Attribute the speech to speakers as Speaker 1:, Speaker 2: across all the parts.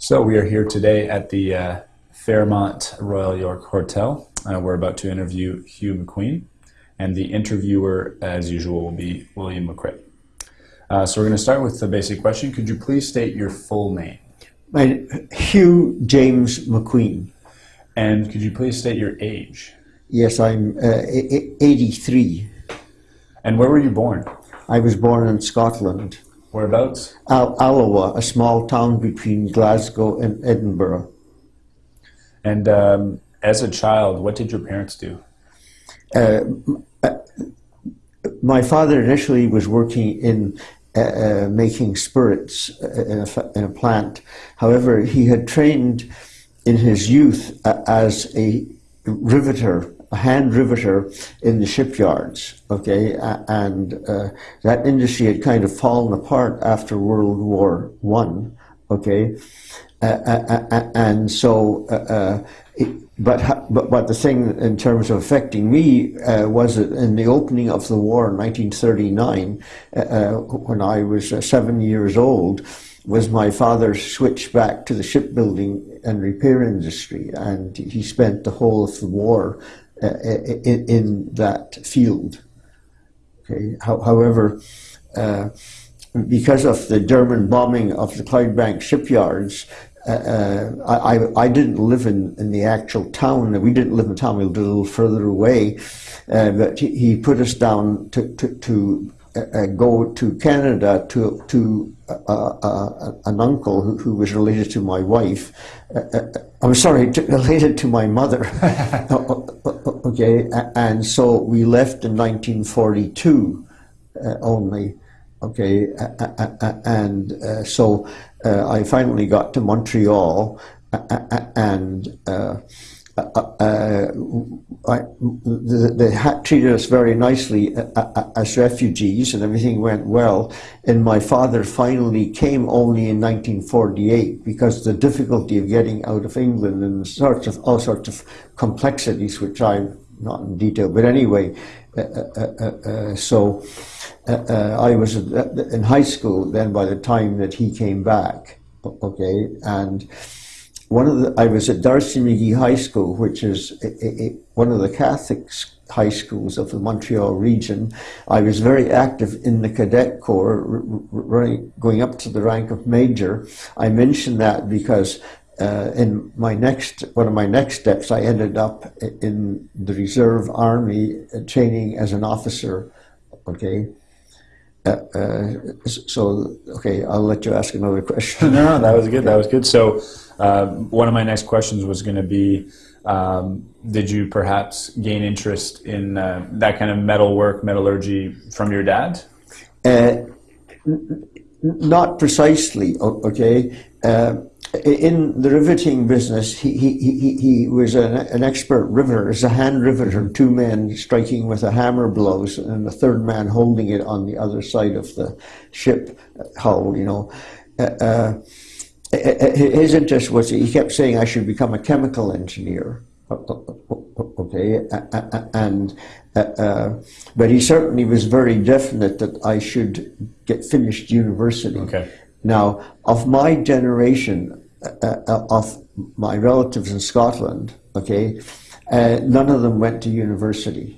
Speaker 1: So we are here today at the uh, Fairmont Royal York Hotel. Uh, we're about to interview Hugh McQueen, and the interviewer, as usual, will be William McCrae. Uh, so we're going to start with the basic question. Could you please state your full name?
Speaker 2: My, Hugh James McQueen.
Speaker 1: And could you please state your age?
Speaker 2: Yes, I'm uh, 83.
Speaker 1: And where were you born?
Speaker 2: I was born in Scotland.
Speaker 1: Whereabouts?
Speaker 2: Al Alloa, a small town between Glasgow and Edinburgh.
Speaker 1: And um, as a child, what did your parents do?
Speaker 2: Uh, my father initially was working in uh, uh, making spirits uh, in a, in a, plant. However, he had trained in his youth uh, as a riveter hand riveter in the shipyards, okay, and uh, that industry had kind of fallen apart after World War One, okay, uh, uh, uh and so. Uh, it, but, but but the thing in terms of affecting me was that in the opening of the war in 1939, when I was seven years old, was my father switched back to the shipbuilding and repair industry, and he spent the whole of the war uh, in, in, that field. Okay. However, uh, because of the German bombing of the Clydebank shipyards, uh, uh, I, I didn't live in, in the actual town. We didn't live in town. We lived a little further away. Uh, but he, he, put us down to, to, to uh, go to Canada to to uh, uh, an uncle who, who, was related to my wife. I'm sorry, to, related to my mother. okay, and so we left in 1942 uh, only. Okay, and uh, so uh, I finally got to Montreal, and. Uh, uh, I, they treated us very nicely uh, as refugees and everything went well. And my father finally came only in 1948 because the difficulty of getting out of England and sorts of all sorts of complexities, which I'm not in detail, but anyway, uh, uh, so I was in high school then by the time that he came back. Okay, and one of the, I was at D'Arcy McGee High School, which is a, a, one of the Catholic high schools of the Montreal region. I was very active in the cadet corps, running, going up to the rank of major. I mention that because uh, in my next one of my next steps, I ended up in the reserve army uh, training as an officer. Okay. Uh, uh, so okay, I'll let you ask another question.
Speaker 1: no, no, that was good. That was good. So uh, one of my next questions was going to be, um, did you perhaps gain interest in uh, that kind of metal work, metallurgy from your dad?
Speaker 2: Uh, not precisely, okay. Uh, in the riveting business, he, he, he, he was an, an expert riveter, as a hand riveter, two men striking with a hammer blows, and a third man holding it on the other side of the ship hull, you know. His interest was he kept saying I should become a chemical engineer. Okay, and uh, uh, but he certainly was very definite that I should get finished university.
Speaker 1: Okay.
Speaker 2: Now, of my generation, uh, uh of my relatives in Scotland, okay, uh, none of them went to university.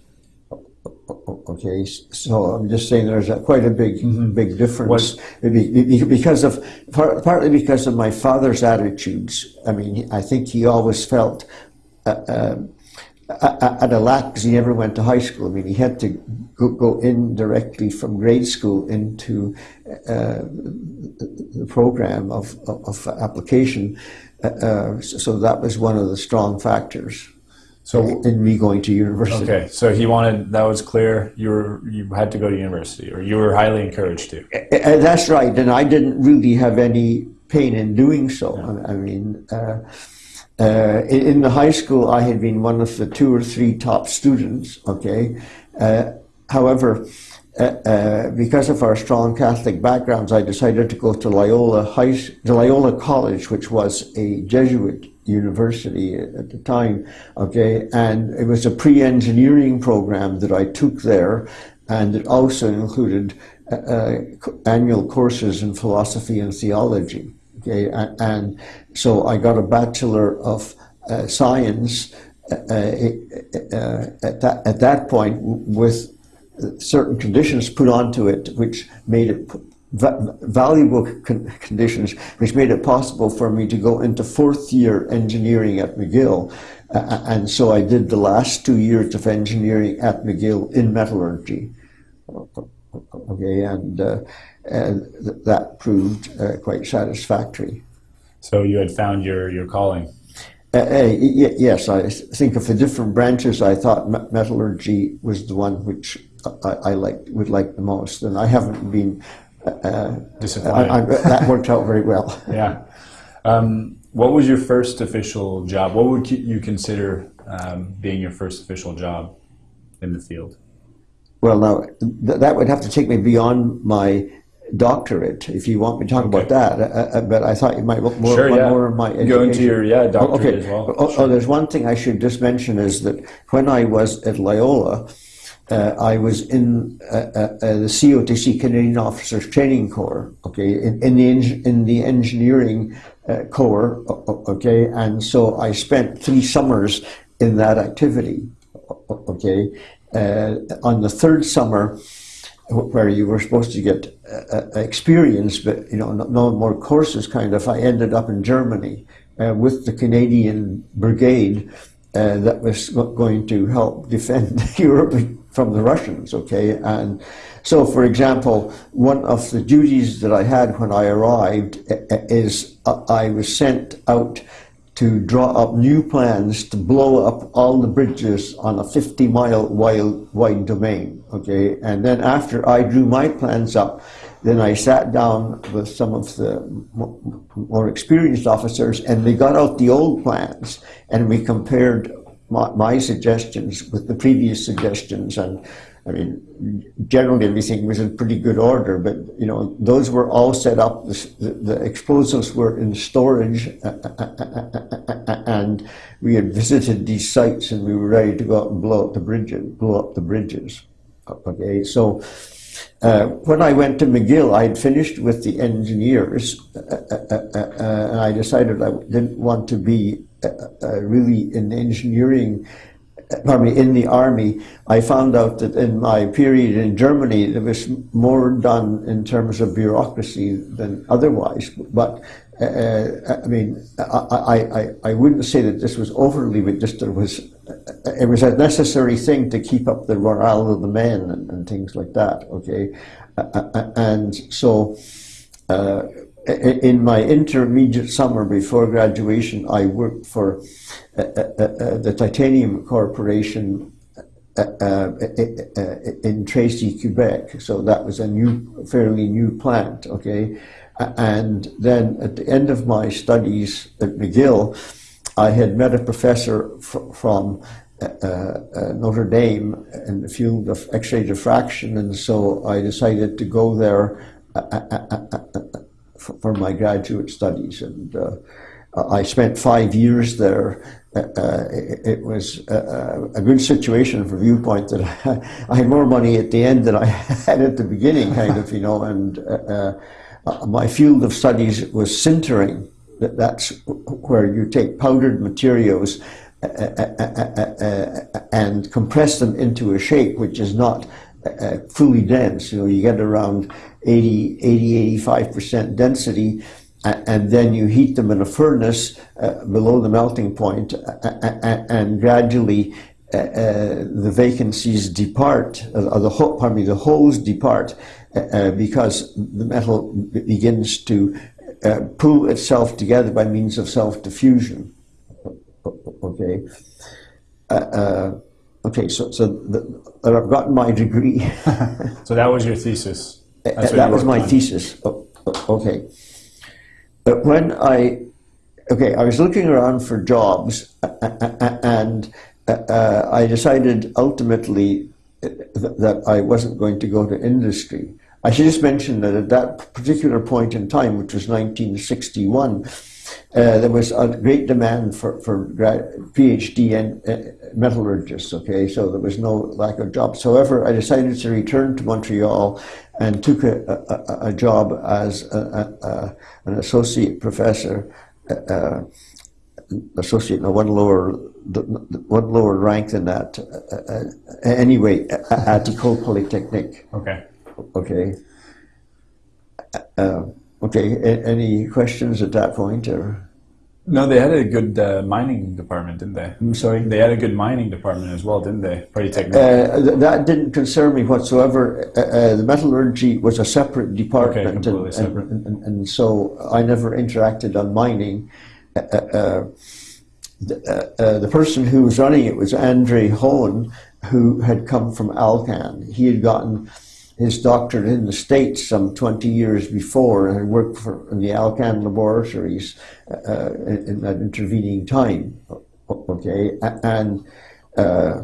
Speaker 2: Okay, so I'm just saying there's a, quite a big, mm-hmm. big difference because of partly because of my father's attitudes. I mean, I think he always felt uh, uh, at a lack because he never went to high school. I mean, he had to go, go in directly from grade school into uh, the program of, of, of application. Uh, uh, so that was one of the strong factors. So in me going to university.
Speaker 1: Okay, so he wanted that was clear. You were you had to go to university, or you were highly encouraged to.
Speaker 2: Uh, that's right, and I didn't really have any pain in doing so. I mean, uh, uh, in, in, the high school, I had been one of the two or three top students. Okay, uh, however. Uh, uh, because of our strong Catholic backgrounds, I decided to go to Loyola High, Loyola College, which was a Jesuit university at the time, okay, and it was a pre-engineering program that I took there, and it also included uh, uh, annual courses in philosophy and theology, Okay, and, so I got a Bachelor of uh, Science uh, uh, at, that, at that point with certain conditions put onto it, which made it valuable con- conditions, which made it possible for me to go into fourth year engineering at McGill. Uh, and so I did the last two years of engineering at McGill in metallurgy. Okay, and, uh, and th- that proved uh, quite satisfactory.
Speaker 1: So you had found your, your calling.
Speaker 2: Uh, uh, y- yes, I think of the different branches. I thought me- metallurgy was the one which I, I liked, would like the most, and I haven't been. Uh,
Speaker 1: Disappointed.
Speaker 2: I, I, that worked out very well.
Speaker 1: Yeah. Um, what was your first official job? What would you consider um, being your first official job in the field?
Speaker 2: Well, now th- that would have to take me beyond my doctorate if you want me to talk about that. Uh, uh, but I thought you might look more,
Speaker 1: Sure,
Speaker 2: more,
Speaker 1: yeah.
Speaker 2: more of my
Speaker 1: Go into your yeah doctorate
Speaker 2: okay.
Speaker 1: as well.
Speaker 2: Oh, oh, there's one thing I should just mention is that when I was at Loyola, uh, I was in uh, uh, uh, the COTC Canadian Officers Training Corps. Okay, in, in the in the engineering uh, corps. Okay, and so I spent three summers in that activity. Okay, uh, on the third summer where you were supposed to get experience, but you know, no, no more courses. Kind of, I ended up in Germany with the Canadian Brigade uh, that was going to help defend Europe from the Russians. Okay, and so, for example, one of the duties that I had when I arrived uh, uh, is uh, I was sent out to draw up new plans to blow up all the bridges on a 50 mile wide, wide domain. Okay, and then after I drew my plans up, then I sat down with some of the more experienced officers and we got out the old plans and we compared my, my suggestions with the previous suggestions and I mean, generally everything was in pretty good order, but you know those were all set up. The, the, explosives were in storage, and we had visited these sites, and we were ready to go out and blow up the bridges. Blow up the bridges. Okay, so uh, when I went to McGill, I had finished with the engineers, uh, uh, uh, uh, and I decided I didn't want to be really in engineering pardon me, in the army, I found out that in my period in Germany, there was more done in terms of bureaucracy than otherwise. But I mean, I, I, I, I wouldn't say that this was overly, but just there was, it was a necessary thing to keep up the morale of the men and, and things like that. Okay, uh, and so. Uh, in my intermediate summer before graduation, I worked for uh, uh, the Titanium Corporation in Tracy, Quebec. So that was a new, fairly new plant. Okay, and then at the end of my studies at McGill, I had met a professor f- from. Uh, uh, uh, Notre Dame in the field of X-ray diffraction, and so I decided to go there uh, uh, for my graduate studies, and uh, I spent five years there. Uh, it, it, was a, good situation from viewpoint that I, had more money at the end than I had at the beginning, kind of, you know. And uh, my field of studies was sintering. That's where you take powdered materials and compress them into a shape which is not uh, fully dense. You know, you get around 80, 80 85% density, and then you heat them in a furnace uh, below the melting point, and gradually uh, the vacancies depart, the, pardon me, the holes depart, because the metal begins to Uh, pull itself together by means of self-diffusion. Okay. Uh, uh, okay, so so the, I've gotten my degree.
Speaker 1: so that was your thesis.
Speaker 2: That was my on. thesis. Oh, oh, okay, but when I okay, I was looking around for jobs, and uh, I decided ultimately that I wasn't going to go to industry. I should just mention that at that particular point in time, which was 1961. Uh, there was a great demand for, for PhD and uh, metallurgists, okay, so there was no lack of jobs. However, I decided to return to Montreal and took a, a, a job as a, an associate professor, uh, associate, no, one lower, one lower rank than that. Uh, uh, anyway, at Ecole Polytechnique.
Speaker 1: Okay.
Speaker 2: Okay. Uh, okay. A- any questions at that point, or?
Speaker 1: No, they had a good uh, mining department, didn't they?
Speaker 2: I'm sorry.
Speaker 1: They had a good mining department as well, didn't they? Polytechnic.
Speaker 2: Uh, th- that didn't concern me whatsoever. Uh, uh, the metallurgy was a separate department,
Speaker 1: completely
Speaker 2: and,
Speaker 1: separate.
Speaker 2: And, and, and so I never interacted on mining. Uh, uh, the, uh, uh, the person who was running it was Andre Hohen, who had come from Alcan. He had gotten his doctorate in the States some 20 years before and worked for, the Alcan laboratories uh, in, that intervening time. Okay, and uh,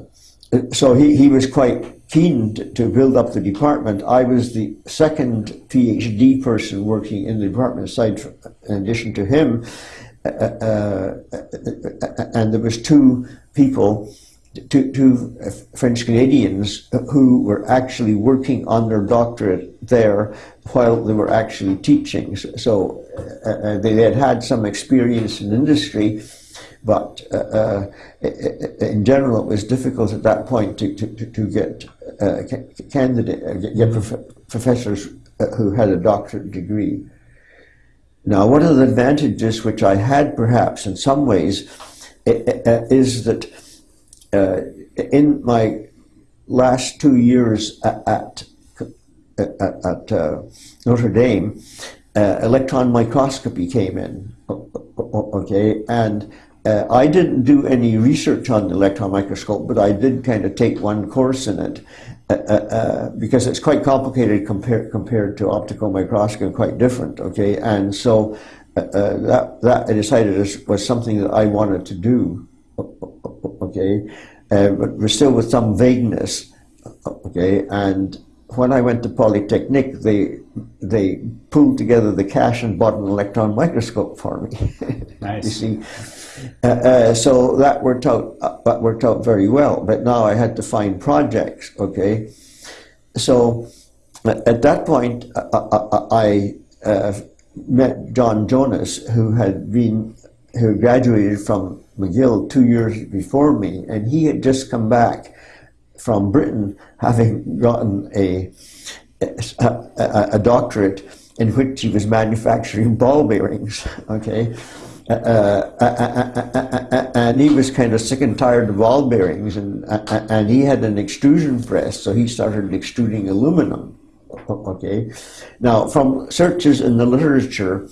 Speaker 2: so he, he was quite keen to, build up the department. I was the second PhD person working in the department, aside from, in addition to him, uh, uh, and there was two people, two, two French Canadians who were actually working on their doctorate there while they were actually teaching. So uh, uh, they had had some experience in industry, but uh, uh, in general, it was difficult at that point to, to, to- get uh, candidate, uh, get prof- professors who had a doctorate degree. Now, one of the advantages which I had perhaps in some ways is that uh, in my last two years at, at, at, uh, Notre Dame, uh, electron microscopy came in. Okay, and uh, I didn't do any research on the electron microscope, but I did kind of take one course in it uh, uh, uh, because it's quite complicated compared compared to optical microscopy, quite different. Okay, and so uh, uh, that that I decided was something that I wanted to do. Okay, uh, but we're still with some vagueness. Okay, and when I went to Polytechnic, they they pulled together the cash and bought an electron microscope for me.
Speaker 1: Nice.
Speaker 2: you see, uh, uh, so that worked out. Uh, that worked out very well. But now I had to find projects. Okay, so uh, at that point, I, I, I uh, met John Jonas, who had been who graduated from McGill two years before me, and he had just come back from Britain, having gotten a, a, a- doctorate in which he was manufacturing ball bearings. Okay. Uh, uh, uh, uh, uh, uh, and he was kind of sick and tired of ball bearings, and and he had an extrusion press, so he started extruding aluminum. Okay, now from searches in the literature,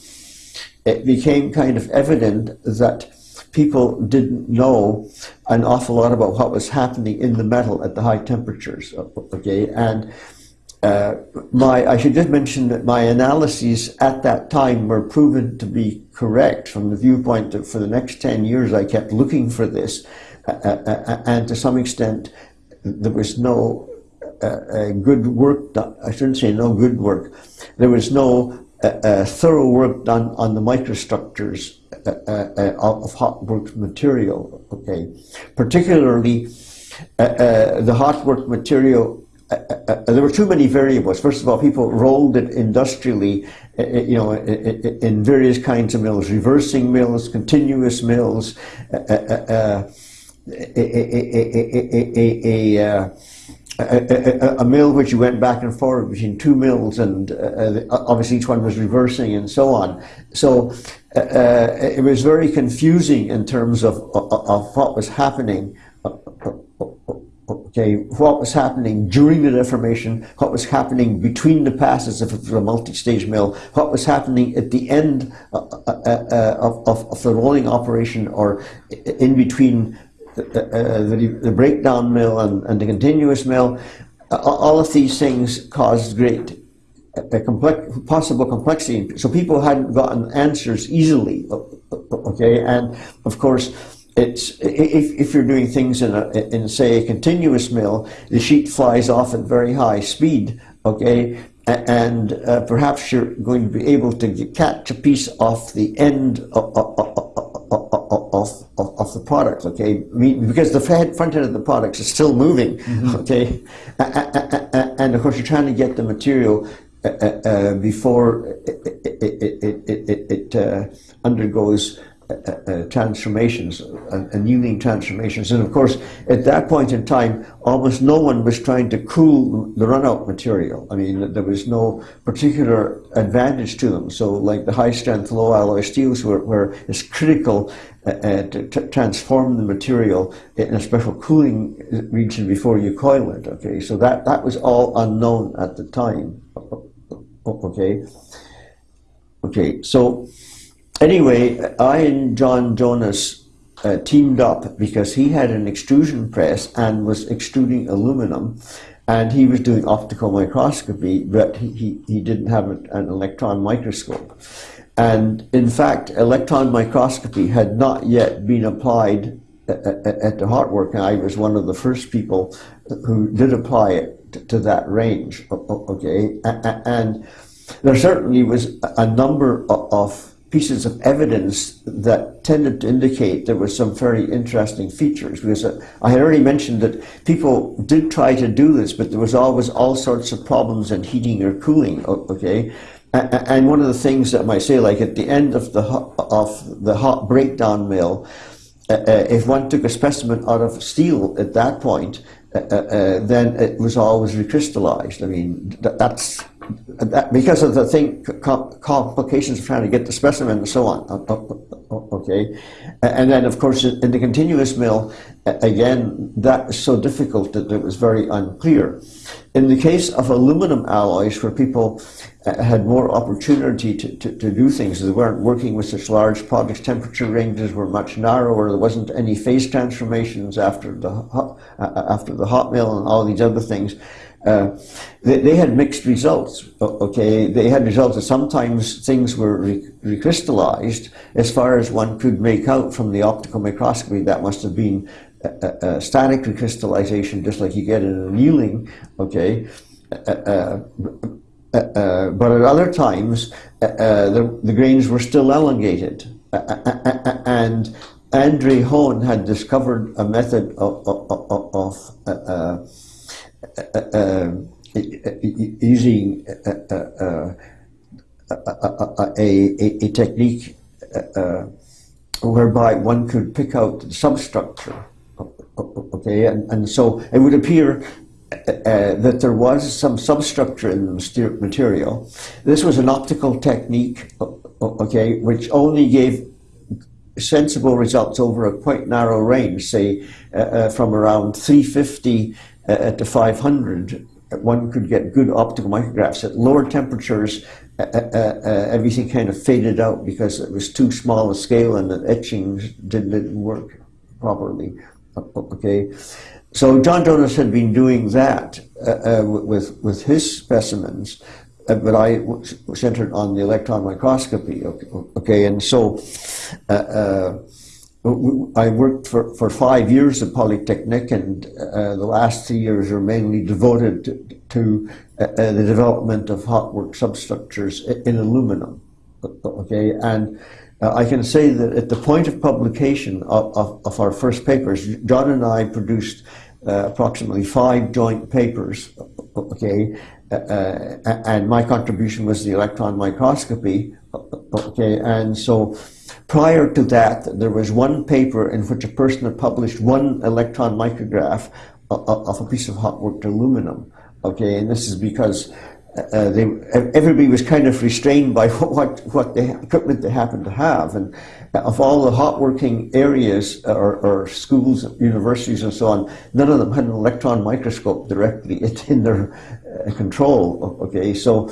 Speaker 2: it became kind of evident that people didn't know an awful lot about what was happening in the metal at the high temperatures. Okay, and uh, my I should just mention that my analyses at that time were proven to be correct from the viewpoint that for the next ten years I kept looking for this, uh, uh, uh, and to some extent there was no uh, uh, good work done. I shouldn't say no good work. There was no uh, uh, thorough work done on the microstructures of hot worked material. Okay, particularly uh, uh, the hot worked material. Uh, uh, uh, there were too many variables. First of all, people rolled it industrially, uh, you know, in various kinds of mills, reversing mills, continuous mills, a, a, a, a, a, a, mill which you went back and forward between two mills, and uh, uh, obviously each one was reversing and so on. So uh, uh, it was very confusing in terms of, of, of what was happening. Okay, what was happening during the deformation, what was happening between the passes was a multi-stage mill, what was happening at the end uh, of, of, of the rolling operation or in between the, uh, the, the breakdown mill and, and the continuous mill. Uh, all of these things caused great a complex, possible complexity. So people hadn't gotten answers easily. Okay, and of course, it's if, if you're doing things in a in say a continuous mill, the sheet flies off at very high speed. Okay. And uh, perhaps you're going to be able to get- catch a piece off the end of, of, of, of, the product, okay? Because the front end of the product is still moving, okay? A- a- a- And of course, you're trying to get the material uh, uh, uh, before it, it, it, it, it, it, it uh, undergoes uh, uh, transformations, uh, annealing transformations. And of course, at that point in time, almost no one was trying to cool the runout material. I mean, there was no particular advantage to them. So, like the high strength, low alloy steels were, were critical uh, uh, to, to transform the material in a special cooling region before you coil it. Okay, so that, that was all unknown at the time. Okay. Okay, so anyway, I and John Jonas uh, teamed up because he had an extrusion press and was extruding aluminum, and he was doing optical microscopy, but he, he, he didn't have an, electron microscope. And in fact, electron microscopy had not yet been applied at, at, at the hot work, and I was one of the first people who did apply it to, that range. Okay, and there certainly was a number of pieces of evidence that tended to indicate there were some very interesting features. Because I had already mentioned that people did try to do this, but there was always all sorts of problems in heating or cooling. Okay, and one of the things that I might say, like at the end of the hot, of the hot breakdown mill, uh, uh, if one took a specimen out of steel at that point, uh, uh, uh, then it was always recrystallized. I mean, th- that's that, because of the thing complications of trying to get the specimen and so on. Okay, and then of course in the continuous mill, again that was so difficult that it was very unclear. In the case of aluminum alloys, where people uh, had more opportunity to, to, to do things, they weren't working with such large products, temperature ranges were much narrower, there wasn't any phase transformations after the uh, after the hot mill and all these other things. Uh, they, they had mixed results. Okay, they had results that sometimes things were re- recrystallized. As far as one could make out from the optical microscopy, that must have been a, a, a static recrystallization, just like you get in annealing. Okay, uh, uh, uh, uh, but at other times, the, the grains were still elongated, and Andre Hone had discovered a method of, of, of, of using a, technique uh, uh, whereby one could pick out the substructure. Okay, and, and so it would appear uh, that there was some substructure in the material. This was an optical technique, okay, which only gave sensible results over a quite narrow range, say uh, uh, from around 350 uh, the 500. One could get good optical micrographs at lower temperatures. Uh, uh, uh, everything kind of faded out because it was too small a scale and the etching didn't, didn't work properly. Okay, so John Jonas had been doing that uh, uh, with with his specimens, uh, but I centered on the electron microscopy. Okay, and so I worked for, for five years at Polytechnic, and uh, the last three years were mainly devoted to, to uh, uh, the development of hot work substructures in aluminum. Okay, and uh, I can say that at the point of publication of, of, of our first papers, John and I produced uh, approximately five joint papers. Okay, uh, uh, and my contribution was the electron microscopy. Okay, and so prior to that, there was one paper in which a person had published one electron micrograph of, a piece of hot worked aluminum. Okay, and this is because uh, they, everybody was kind of restrained by what what the equipment they happened to have, and of all the hot working areas or, or schools, universities, and so on, none of them had an electron microscope directly in their uh, control. Okay, so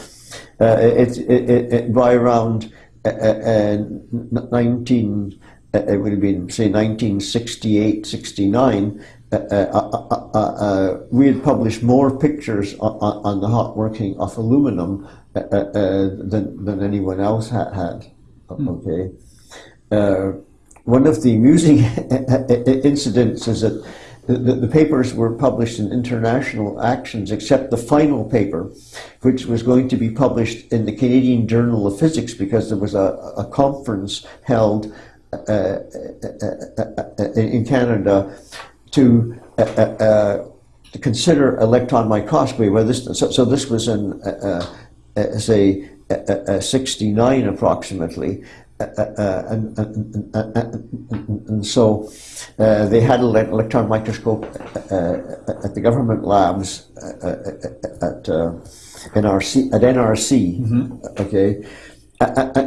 Speaker 2: uh, it, it, it, by around uh, uh, 19, uh, it would have been say 1968, 69. Uh, uh, uh, uh, we had published more pictures on, on the hot working of aluminum uh, uh, than, than anyone else had. had. Okay. Uh, one of the amusing incidents is that the, the, papers were published in international actions, except the final paper, which was going to be published in the Canadian Journal of Physics because there was a, a conference held uh, in Canada to to consider electron microscopy. This, so, so this was in, uh, uh, say, uh, 69 approximately. And, and, and, and, so they had an electron microscope at the government labs at NRC, at NRC, mm-hmm. okay,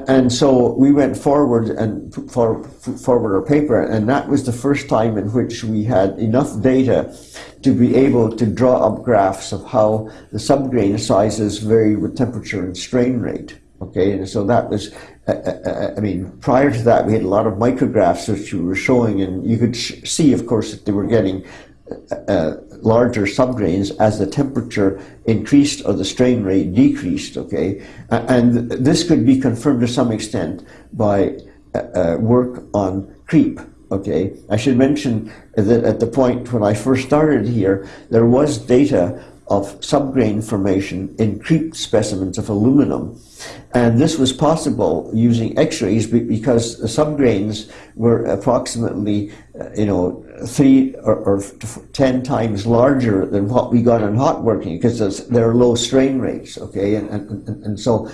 Speaker 2: and so we went forward and put forward our paper, and that was the first time in which we had enough data to be able to draw up graphs of how the subgrain sizes vary with temperature and strain rate. Okay, and so that was, uh, uh, uh I mean, prior to that, we had a lot of micrographs which we were showing, and you could see, of course, that they were getting uh, uh, larger subgrains as the temperature increased or the strain rate decreased, okay? And this could be confirmed to some extent by uh, work on creep, okay? I should mention that at the point when I first started here, there was data of subgrain formation in creep specimens of aluminum. And this was possible using X-rays because the subgrains were approximately, uh, you know, three or, or, ten times larger than what we got in hot working because they're low strain rates, okay? And, and, and so,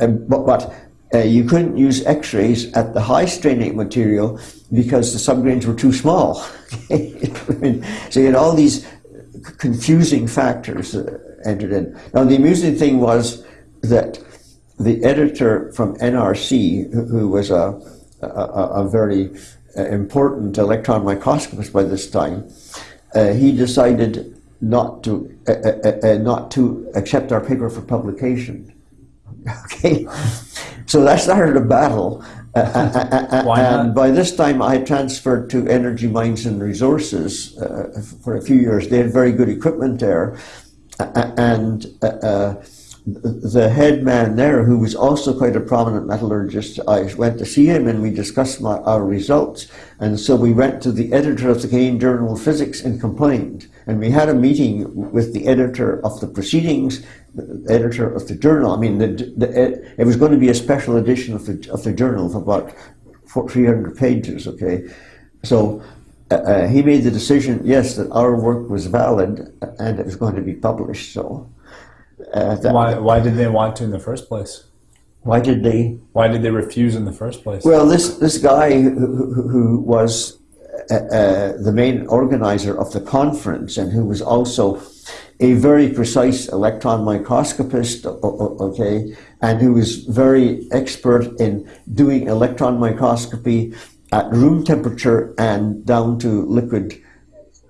Speaker 2: uh, but, but uh, you couldn't use X-rays at the high strain rate material because the subgrains were too small. so you had all these confusing factors uh, entered in. Now, the amusing thing was that the editor from NRC, who was a, a, a very uh, important electron microscopist by this time, uh, he decided not to uh, uh, uh not to accept our paper for publication. okay, so that started a battle. And by this time, I transferred to Energy Mines and Resources uh, for a few years. They had very good equipment there, and uh, uh, the head man there, who was also quite a prominent metallurgist, I went to see him and we discussed my, our results. And so we went to the editor of the Canadian Journal of Physics and complained. And we had a meeting with the editor of the proceedings, the editor of the journal. I mean, the, the, it was going to be a special edition of the, of the journal of about 300 pages, okay? So uh, uh, he made the decision, yes, that our work was valid and it was going to be published. So
Speaker 1: uh, why, why did they want to in the first place?
Speaker 2: Why did they?
Speaker 1: Why did they refuse in the first place?
Speaker 2: Well, this this guy who, who was uh, uh, the main organizer of the conference and who was also a very precise electron microscopist, okay, and who was very expert in doing electron microscopy at room temperature and down to liquid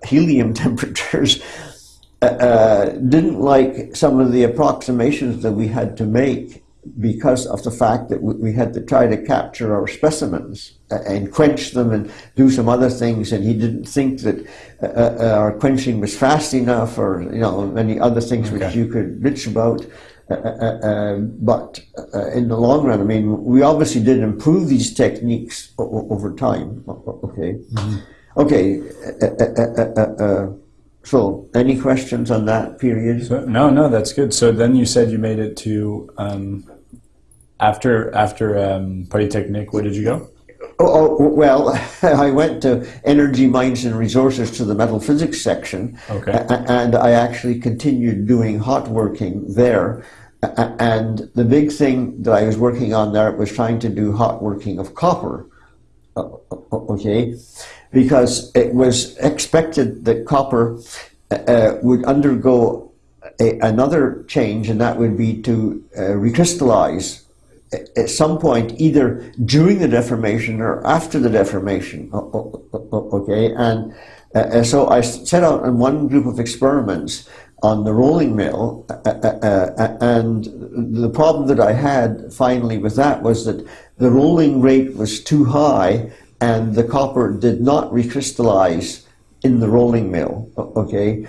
Speaker 2: helium temperatures. Uh, uh, didn't like some of the approximations that we had to make because of the fact that we had to try to capture our specimens uh, and quench them and do some other things and he didn't think that uh, uh, our quenching was fast enough or you know many other things okay. which you could bitch about uh, but in the long run I mean we obviously did improve these techniques over time okay mm -hmm. okay so, any questions on that period?
Speaker 1: So, no, no, that's good. So then you said you made it to um, after after um, Polytechnique. Where did you go?
Speaker 2: Oh, oh, well, I went to Energy Mines and Resources to the metal physics section,
Speaker 1: okay.
Speaker 2: and I actually continued doing hot working there. And the big thing that I was working on there was trying to do hot working of copper. Okay, because it was expected that copper uh, would undergo a, another change, and that would be to uh, recrystallize at some point, either during the deformation or after the deformation. Okay, and uh, so I set out on one group of experiments on the rolling mill, uh, uh, uh, and the problem that I had finally with that was that the rolling rate was too high and the copper did not recrystallize in the rolling mill, okay?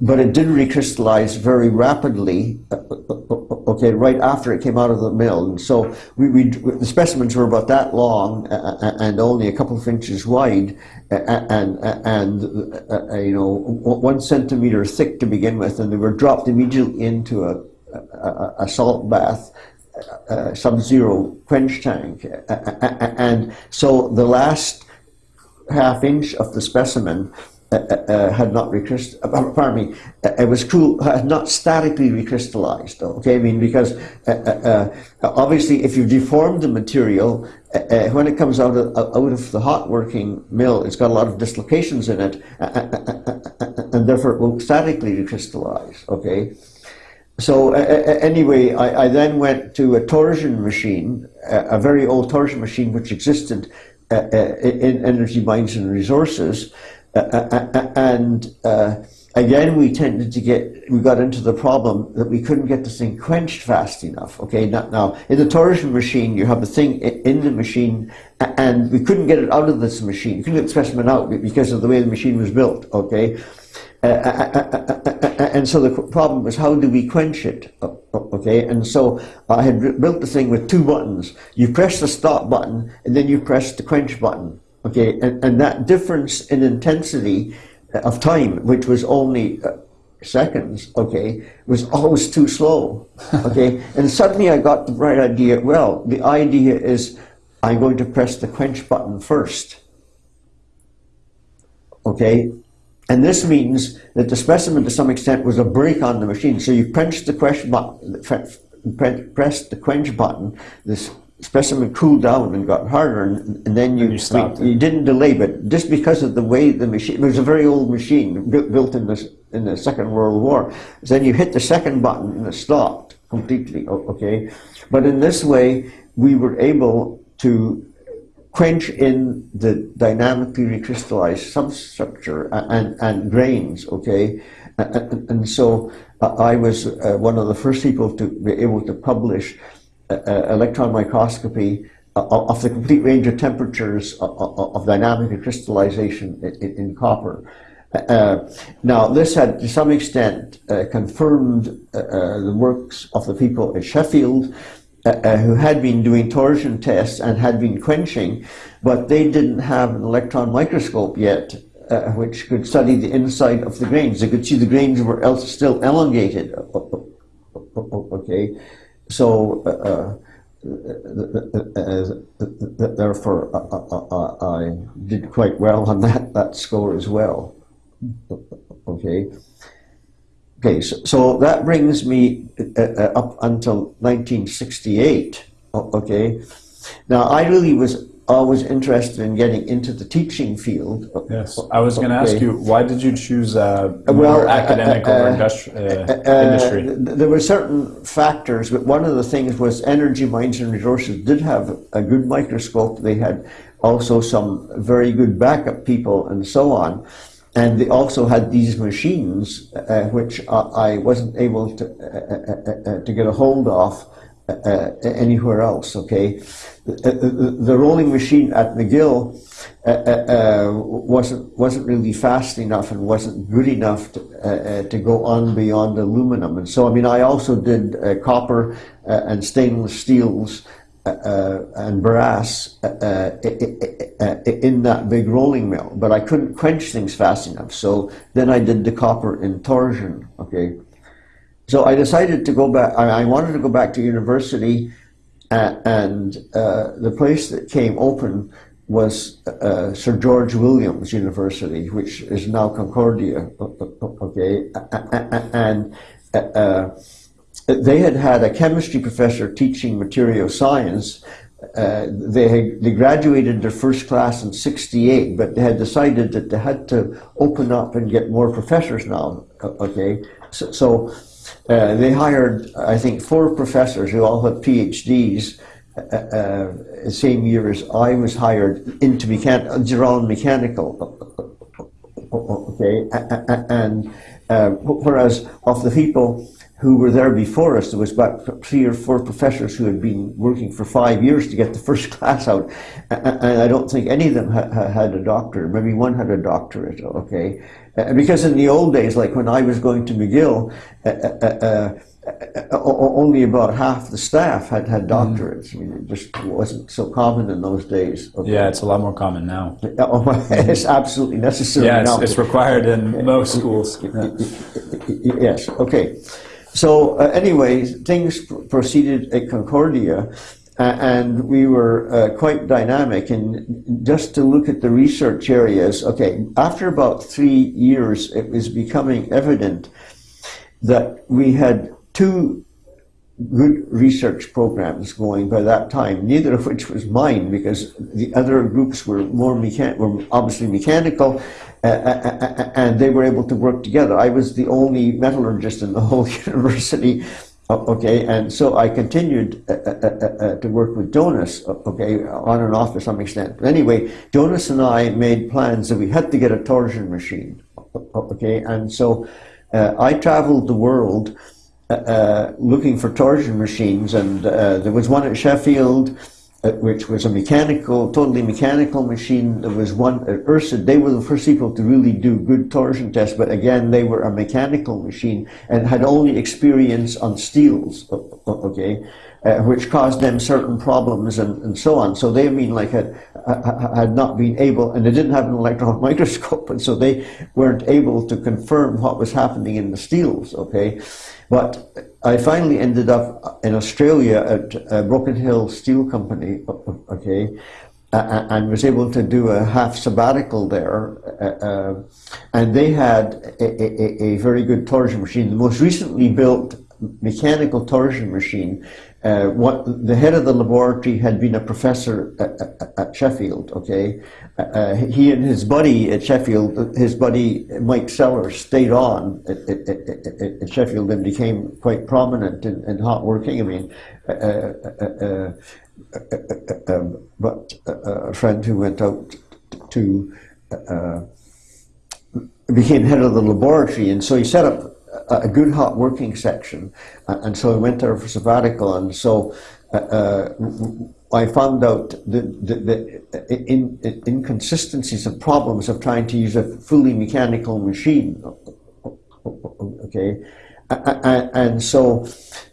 Speaker 2: But it did recrystallize very rapidly, okay, right after it came out of the mill. And so we, we the specimens were about that long and only a couple of inches wide and, and uh, you know, one centimeter thick to begin with, and they were dropped immediately into a, a, a salt bath uh, sub-zero quench tank, and so the last half inch of the specimen uh, uh, had not recrystallized, uh, pardon me, it was cool, had not statically recrystallized, okay, I mean, because obviously if you deform the material, when it comes out of, out of the hot working mill, it's got a lot of dislocations in it, and therefore it will statically recrystallize, okay. So anyway, I, I, then went to a torsion machine, a very old torsion machine which existed in energy mines and resources, uh, uh, uh, and again, we tended to get, we got into the problem that we couldn't get the thing quenched fast enough. Okay, now, in the torsion machine, you have the thing in the machine, and we couldn't get it out of this machine. You couldn't get the specimen out because of the way the machine was built. Okay, uh, Uh, uh, uh, and so the problem was how do we quench it? Okay, and so I had built the thing with two buttons. You press the stop button, and then you press the quench button. Okay, and, and that difference in intensity of time, which was only uh, seconds, okay, was always too slow. Okay, and suddenly I got the right idea. Well, the idea is I'm going to press the quench button first. Okay, and this means that the specimen to some extent was a brake on the machine. So you press the quench button, press the quench button, this specimen cooled down and got harder, and, and then you,
Speaker 1: and you, stopped
Speaker 2: we, you didn't delay, but just because of the way the machine, it was a very old machine built in the, in the Second World War. So then you hit the second button and it stopped completely, okay? But in this way, we were able to quench in the dynamically recrystallized substructure and, and grains, okay? And, and so uh, I was uh, one of the first people to be able to publish uh, electron microscopy of the complete range of temperatures of, dynamic crystallization in, copper. Uh, now, this had to some extent uh, confirmed uh, uh the works of the people at Sheffield uh, who had been doing torsion tests and had been quenching, but they didn't have an electron microscope yet which could study the inside of the grains. They could see the grains were still elongated. Okay. So, uh, uh, therefore, I did quite well on that, that score as well. Okay. Okay, so, so that brings me up until 1968. Okay. Now, I really was always interested in getting into the teaching field.
Speaker 1: Yes, I was going to ask you, why did you choose uh, well, academic uh, uh, industri uh, uh, industry?
Speaker 2: There were certain factors, but one of the things was energy mines and resources did have a good microscope. They had also some very good backup people and so on. And they also had these machines, uh, which I wasn't able to, to get a hold of anywhere else, okay? the, the rolling machine at McGill uh, uh, uh, wasn't wasn't really fast enough and wasn't good enough to, uh, uh to go on beyond aluminum. And so, I mean, I also did uh, copper and stainless steels and brass in that big rolling mill, but I couldn't quench things fast enough. So then I did the copper in torsion. Okay, so I decided to go back. I, wanted to go back to university and uh, the place that came open was uh, Sir George Williams University, which is now Concordia. Okay, and uh, they had had a chemistry professor teaching material science. Uh, they had, they graduated their first class in '68, but they had decided that they had to open up and get more professors now. Okay, so, so uh, they hired, I think, four professors who all had PhDs uh, uh, the same year as I was hired into mechan- Geron Mechanical. Okay, and uh, whereas of the people who were there before us, there was about three or four professors who had been working for five years to get the first class out, and I don't think any of them ha- had a doctorate. Maybe one had a doctorate. Okay, uh, because in the old days, like when I was going to McGill, uh, uh, uh only about half the staff had had mm-hmm. doctorates. Mm. I mean, it just wasn't so common in those days.
Speaker 1: Okay. Yeah, it's a lot more common now.
Speaker 2: Oh, it's absolutely necessary
Speaker 1: yeah,
Speaker 2: it's,
Speaker 1: it's, required in most schools.
Speaker 2: yes, okay. So uh, anyway, things pr- proceeded at Concordia, uh, and we were uh, quite dynamic. And just to look at the research areas, okay, after about three years, it was becoming evident that we had two good research programs going by that time, neither of which was mine because the other groups were more mechan- were obviously mechanical, uh, uh, uh, uh, and they were able to work together. I was the only metallurgist in the whole university. Okay, and so I continued uh, uh, uh, uh, to work with Jonas, okay, on and off to some extent. But anyway, Jonas and I made plans that we had to get a torsion machine, okay, and so uh, I traveled the world uh, uh, looking for torsion machines, and uh, there was one at Sheffield, uh, which was a mechanical, totally mechanical machine. There was one at Ursid. They were the first people to really do good torsion tests, but again, they were a mechanical machine and had only experience on steels. Okay. Uh, which caused them certain problems and, and so on. So they, mean, like had, had not been able, and they didn't have an electron microscope, and so they weren't able to confirm what was happening in the steels. Okay, but I finally ended up in Australia at Broken Hill Steel Company. Okay. And was able to do a half sabbatical there, uh, uh, and they had a, a- a very good torsion machine. The most recently built mechanical torsion machine. Uh, what the head of the laboratory had been a professor at, at, Sheffield. Okay, uh, uh, he and his buddy at Sheffield, his buddy Mike Sellars, stayed on at, at, at, Sheffield and became quite prominent in, in hot working. I mean, uh, uh, uh, um, but a friend who went out to became head of the laboratory, and so he set up a, good hot working section, uh, and so I went there for sabbatical, and so uh, uh, I found out the, the, the in, in, inconsistencies and problems of trying to use a fully mechanical machine. Okay. And so,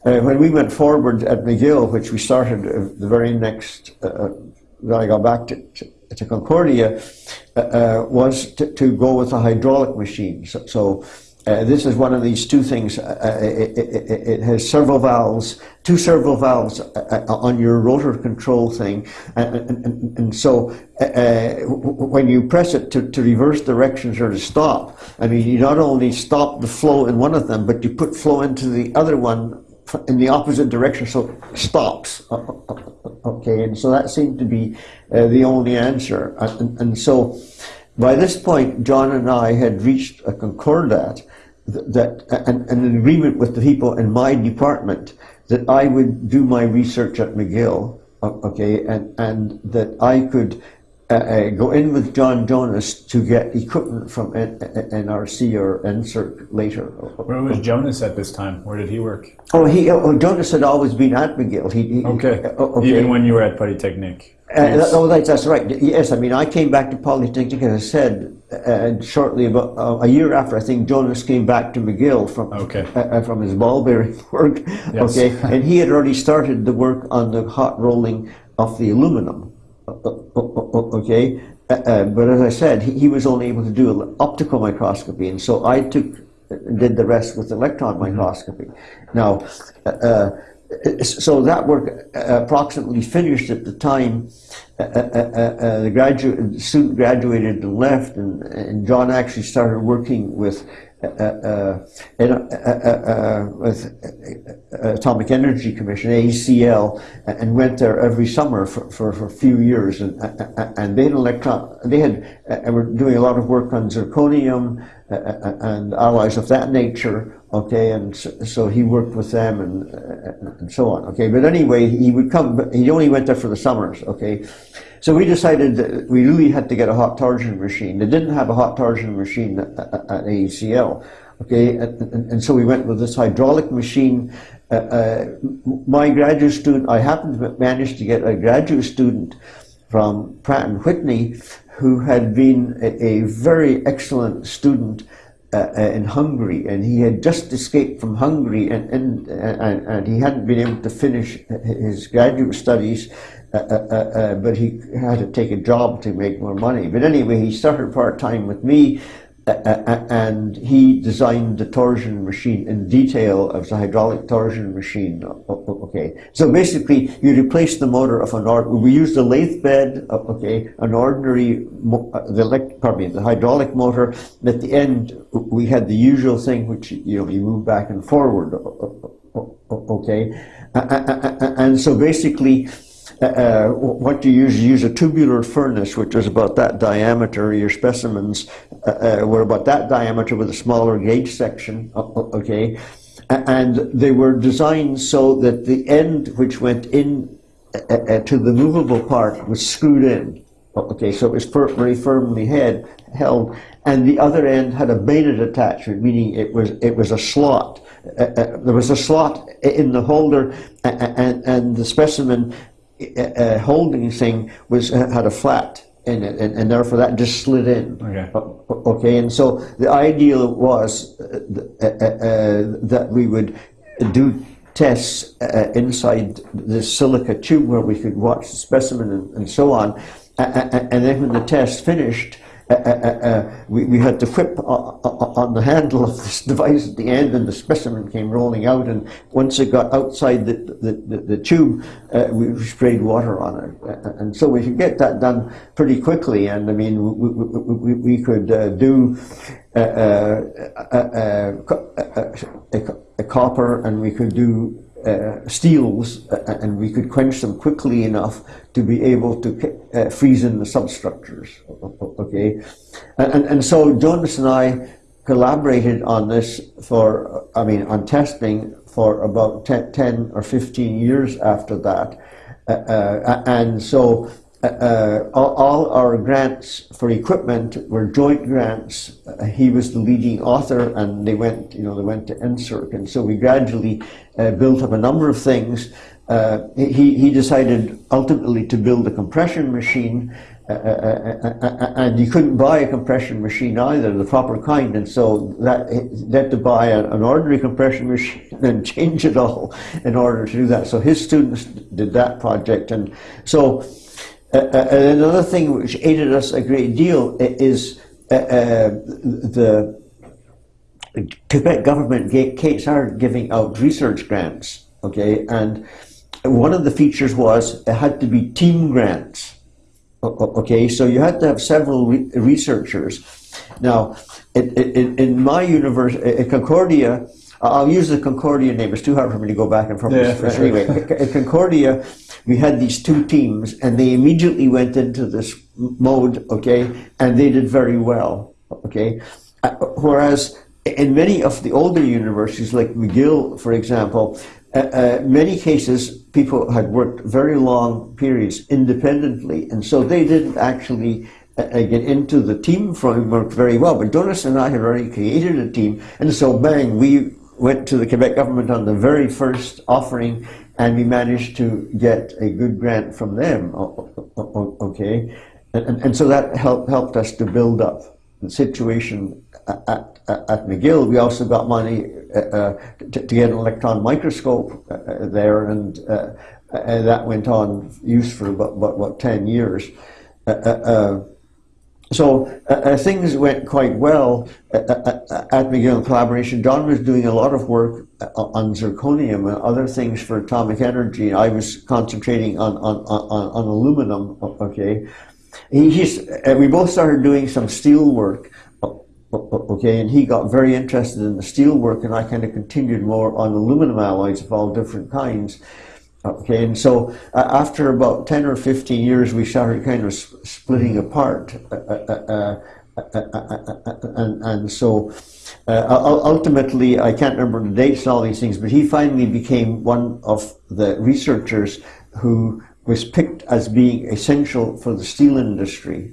Speaker 2: uh, when we went forward at McGill, which we started uh, the very next, uh, when I got back to, to, to Concordia, uh, uh, was to, to go with a hydraulic machine. So, so uh, this is one of these two things. Uh, uh, it, it, it- has servo valves, two servo valves uh, uh, on your rotor control thing, and, and, and, so when you press it to, to reverse directions or to stop, I mean, you not only stop the flow in one of them, but you put flow into the other one in the opposite direction, so it stops. Okay, and so that seemed to be the only answer, and, and so. By this point, John and I had reached a concordat th- that, an, an agreement with the people in my department that I would do my research at McGill, okay, and, and that I could uh, uh, go in with John Jonas to get equipment from N- N- NRC or NSERC later.
Speaker 1: Where was Jonas at this time? Where did he work?
Speaker 2: Oh, he, oh, Jonas had always been at McGill. He, he,
Speaker 1: Okay.
Speaker 2: uh, okay.
Speaker 1: Even when you were at Polytechnic.
Speaker 2: Uh, that- oh, that's, that's right. Yes, I mean, I came back to Polytechnic, as I said, uh, shortly about uh, a year after. I think Jonas came back to McGill from
Speaker 1: Okay.
Speaker 2: from his ball bearing work.
Speaker 1: Yes.
Speaker 2: Okay, and he had already started the work on the hot rolling of the aluminum. Uh, uh, uh, uh, Okay, uh, uh, but as I said, he, he was only able to do optical microscopy, and so I took did the rest with electron microscopy. Now. Uh, uh, so that work uh, approximately finished at the time uh, uh, uh, uh, the graduate the student graduated and left, and, and John actually started working with uh, uh, uh, uh, uh, with uh, Atomic Energy Commission (AECL) and went there every summer for, for, for a few years, and uh, and they had electron they had uh, were doing a lot of work on zirconium uh, uh, and alloys of that nature. Okay, and so, he worked with them and uh, and so on. Okay, but anyway, he would come. He only went there for the summers. Okay, so we decided that we really had to get a hot torsion machine. They didn't have a hot torsion machine at, at, AECL. Okay, and, and, and so we went with this hydraulic machine. Uh, uh, my graduate student, I happened to manage to get a graduate student from Pratt and Whitney, who had been a, a very excellent student uh, uh, in Hungary, and he had just escaped from Hungary, and, and, and, and he hadn't been able to finish his graduate studies, uh, uh, uh, uh, but he had to take a job to make more money. But anyway, he started part time with me. And he designed the torsion machine in detail as a hydraulic torsion machine. Okay, so basically you replace the motor of an ord. We used a lathe bed. Okay, an ordinary uh, the elect, pardon me, the hydraulic motor. At the end, we had the usual thing, which you know you move back and forward. Okay, and so basically uh, uh, what you use, you use a tubular furnace, which was about that diameter. Your specimens uh, uh were about that diameter with a smaller gauge section, okay? And they were designed so that the end which went in uh, uh, to the movable part was screwed in. Okay, so it was very firmly head, held, and the other end had a bayonet attachment, meaning it was it was a slot. Uh, uh, there was a slot in the holder, and, and the specimen uh, holding thing was had a flat in it, and, and, therefore that just slid in.
Speaker 1: Okay.
Speaker 2: Okay, and so the ideal was uh, uh, uh, that we would do tests uh, inside the silica tube where we could watch the specimen and, and so on, and then when the test finished, Uh, uh, uh, uh, we, we had to whip on the handle of this device at the end and the specimen came rolling out and once it got outside the, the, the, the tube uh, we sprayed water on it. Uh, and so we could get that done pretty quickly and I mean we, we, we could do a a, a copper and we could do uh, steels uh, and we could quench them quickly enough to be able to uh, freeze in the substructures. Okay, and, and so Jonas and I collaborated on this for, I mean, on testing for about 10, 10 or 15 years after that. Uh, uh, and so uh, all, all, our grants for equipment were joint grants. Uh, he was the leading author, and they went, you know, they went to NSERC, and so we gradually uh, built up a number of things. Uh, he, he decided ultimately to build a compression machine, uh, uh, and you couldn't buy a compression machine either, the proper kind, and so that had to buy an ordinary compression machine and change it all in order to do that. So his students did that project, and so uh, uh, another thing which aided us a great deal is uh, uh the Quebec government gave, started giving out research grants, okay, and one of the features was it had to be team grants, okay, so you had to have several re researchers. Now, in, in, in my university, at Concordia, I'll use the Concordia name. It's too hard for me to go back and forth.
Speaker 1: Yeah,
Speaker 2: anyway, at Concordia, we had these two teams, and they immediately went into this mode, okay, and they did very well, okay. Uh, whereas in many of the older universities, like McGill, for example, uh, uh, many cases people had worked very long periods independently, and so they didn't actually uh, uh get into the team framework very well. But Jonas and I had already created a team, and so bang, we went to the Quebec government on the very first offering and we managed to get a good grant from them, okay? And, and so that helped, helped us to build up the situation at, at, at McGill. We also got money uh, uh to, to, get an electron microscope uh, uh there, and, uh, and, that went on use for about, about, about 10 years. Uh, so uh, uh, things went quite well at, at, at McGill collaboration. John was doing a lot of work uh, on zirconium and other things for atomic energy. I was concentrating on, on, on, on aluminum, okay. He, uh, we both started doing some steel work, okay, and he got very interested in the steel work and I kind of continued more on aluminum alloys of all different kinds. Okay, and so uh, after about 10 or 15 years, we started kind of splitting mm-hmm. apart. Uh uh, uh, uh, uh, and, and so ultimately, I can't remember the dates and all these things, but he finally became one of the researchers who was picked as being essential for the steel industry.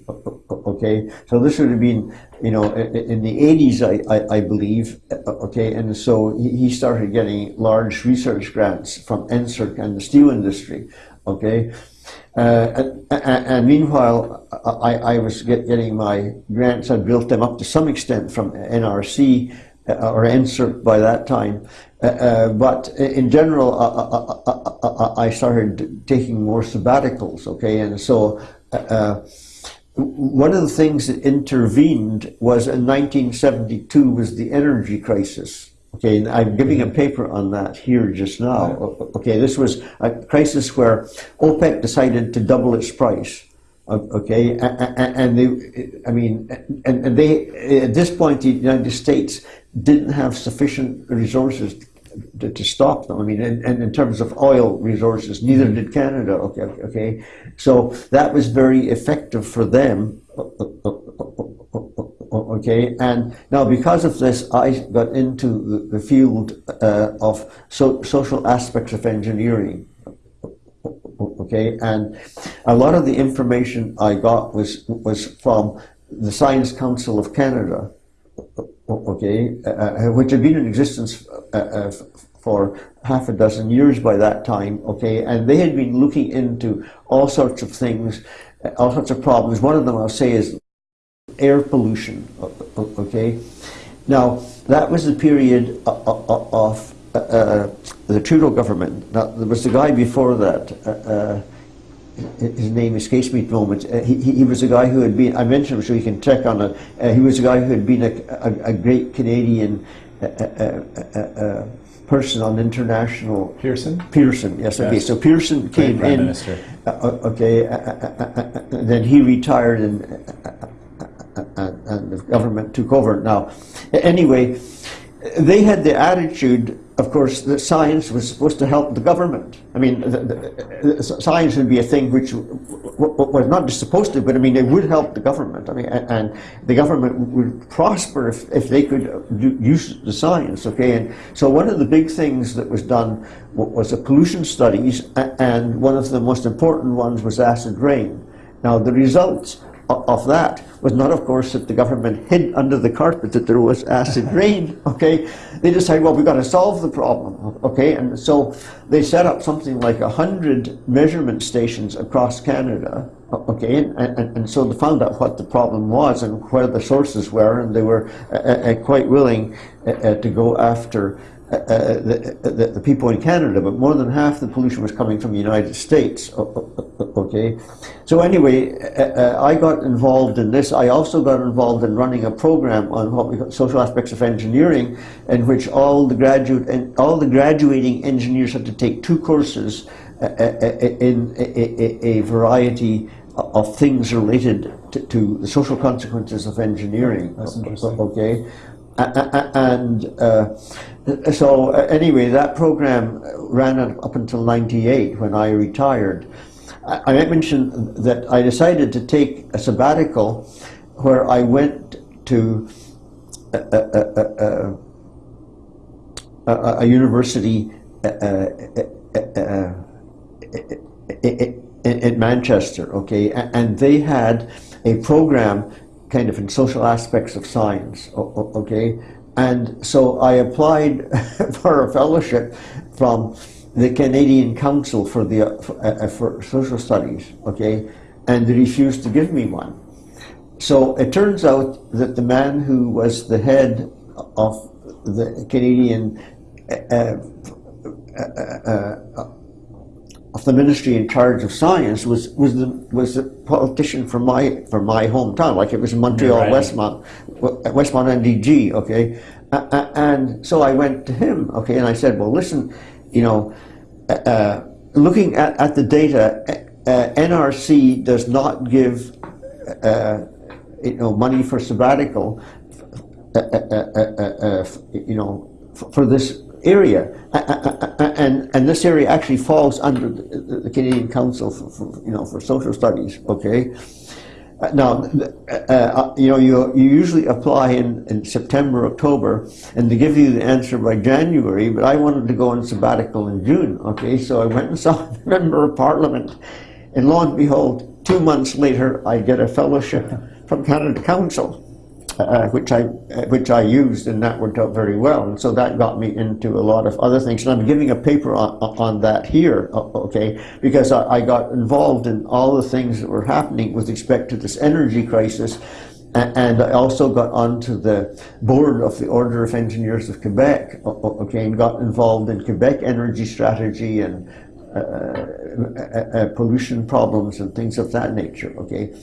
Speaker 2: Okay, so this would have been, you know, in the 80s, I, I, I believe. Okay, and so he started getting large research grants from NSERC and the steel industry. Okay, uh, and, and, meanwhile, I, I was get, getting my grants. I built them up to some extent from NRC uh, or NSERC by that time. Uh, uh, but in general, uh, uh, uh, I started taking more sabbaticals, okay? And so one of the things that intervened was in 1972 was the energy crisis. Okay, and I'm giving a paper on that here just now. Okay, this was a crisis where OPEC decided to double its price. Okay, and they, I mean, and they, at this point, the United States didn't have sufficient resources to, to stop them. I mean, and, and, in terms of oil resources, neither did Canada. Okay, okay, so that was very effective for them. Okay, and now because of this, I got into the, the field uh, of so, social aspects of engineering okay? And a lot of the information I got was was from the Science Council of Canada okay? Uh, uh which had been in existence uh, uh, for half a dozen years by that time okay? And they had been looking into all sorts of things uh, all sorts of problems. One of them I'll say is air pollution okay? Now that was the period of uh, the Trudeau government. Now, there was a guy before that, uh, uh his name escapes me at the moment. Uh, he, he was a guy who had been, I mentioned him so you can check on it, uh, he was a guy who had been a, a, a great Canadian person on international...
Speaker 1: Pearson?
Speaker 2: Pearson, yes, yes. okay. So Pearson came
Speaker 1: Prime
Speaker 2: in.
Speaker 1: Minister.
Speaker 2: okay, then he retired and, and the government took over. Now, anyway, they had the attitude of course, that science was supposed to help the government. I mean, the, the, the science would be a thing which was not just supposed to, but I mean, it would help the government. I mean, and, and the government would prosper if, if they could do, use the science, okay? And so one of the big things that was done was the pollution studies, and one of the most important ones was acid rain. Now, the results of that was not, of course, that the government hid under the carpet that there was acid rain, okay? They decided, well, we've got to solve the problem, okay? And so they set up something like a hundred measurement stations across Canada, okay? And, and, and, so they found out what the problem was and where the sources were, and they were uh, uh, quite willing uh, uh to go after uh, uh, the, the, the, people in Canada, but more than half the pollution was coming from the United States. Okay, so anyway, uh, I got involved in this. I also got involved in running a program on what we call social aspects of engineering, in which all the graduate and all the graduating engineers had to take two courses in a, a, a variety of things related to, to, the social consequences of engineering.
Speaker 1: That's interesting.
Speaker 2: Okay, and uh, so uh, anyway, that program ran up until 98 when I retired. I, I mentioned that I decided to take a sabbatical where I went to a, a, a, a university in Manchester, okay, and they had a program kind of in social aspects of science, okay, and so I applied for a fellowship from the Canadian Council for, the, uh, uh, for Social Studies, okay, and they refused to give me one. So it turns out that the man who was the head of the Canadian uh, uh, uh of the ministry in charge of science was was the was a politician from my from my hometown, like it was Montreal, right. Westmount, Westmount NDG, okay. Uh, and so I went to him, okay, and I said, well, listen, you know, uh, looking at, at the data, uh, NRC does not give, uh, you know, money for sabbatical, uh, uh, you know, for this area, and and this area actually falls under the, Canadian Council for, for, you know for Social Studies. Okay, uh, now uh, uh, you know you you usually apply in, in September October, and they give you the answer by January. But I wanted to go on sabbatical in June. Okay, so I went and saw a member of Parliament, and lo and behold, two months later, I get a fellowship from Canada Council uh, which I uh, which I used, and that worked out very well. And so that got me into a lot of other things. And I'm giving a paper on, on that here, okay, because I, I got involved in all the things that were happening with respect to this energy crisis. And I also got onto the board of the Order of Engineers of Quebec, okay, and got involved in Quebec energy strategy and uh, uh, pollution problems and things of that nature. Okay,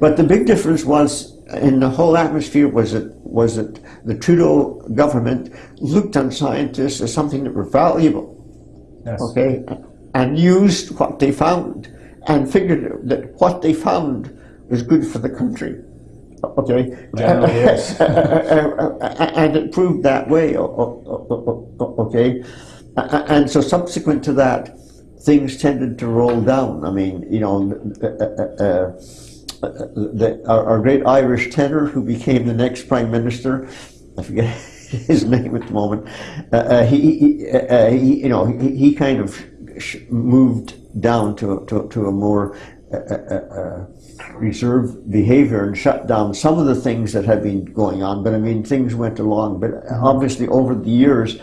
Speaker 2: but the big difference was in the whole atmosphere was that was that the Trudeau government looked on scientists as something that were valuable.
Speaker 1: Yes.
Speaker 2: Okay, and used what they found and figured that what they found was good for the country. Okay,
Speaker 1: Generally is.
Speaker 2: and it proved that way. Okay, and so subsequent to that, things tended to roll down. I mean, you know, uh, uh, uh, the, our, our great Irish tenor who became the next prime minister, I forget his name at the moment. Uh, uh, he, he, uh, he, you know, he, he kind of moved down to to, to a more reserved behavior and shut down some of the things that had been going on. But I mean, things went along. But obviously, over the years.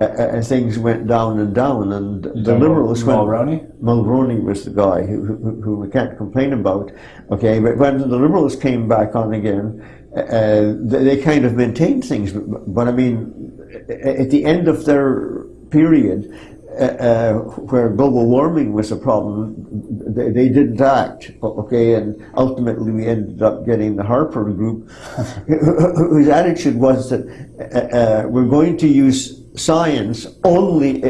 Speaker 2: Uh, uh, things went down and down, and the liberals went.
Speaker 1: Mulroney?
Speaker 2: Mulroney was the guy who, who, who we can't complain about. Okay, but when the Liberals came back on again, uh, they, they kind of maintained things. But, but I mean, at the end of their period, uh, uh, where global warming was a problem, they, they didn't act. Okay, and ultimately we ended up getting the Harper Group, whose attitude was that uh, uh, we're going to use science only